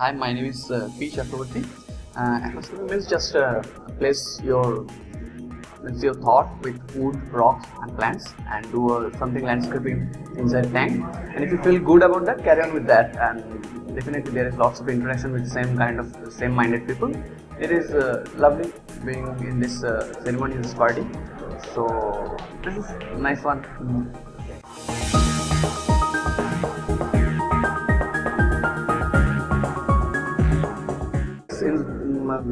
Hi, my name is uh, P. Chakraborty. Uh, aquascaping means just uh, place your means your thought with wood, rocks, and plants, and do uh, something landscaping inside tank. And if you feel good about that, carry on with that. And definitely there is lots of interaction with the same kind of same-minded people. It is uh, lovely being in this ceremony, this party. So this is nice one.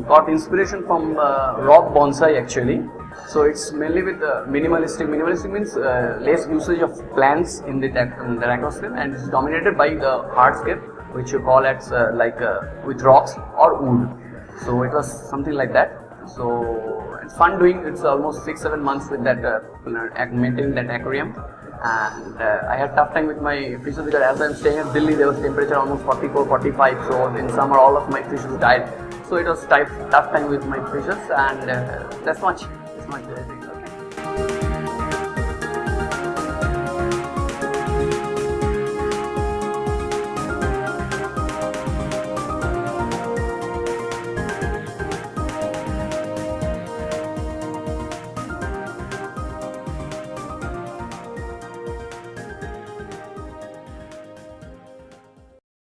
Got inspiration from uh, rock bonsai actually. So it's mainly with uh, minimalistic. Minimalistic means uh, less usage of plants in the, in the aquascape and it's dominated by the hardscape which you call uh, like with rocks or wood. So it was something like that. So it's fun doing. It's almost six seven months with that uh, maintaining that aquarium and uh, I had tough time with my fishes because as I'm staying in Delhi there was temperature almost 44 45 so in summer all of my fishes died so it was tough, tough time with my fishes and uh, that's much that's much okay.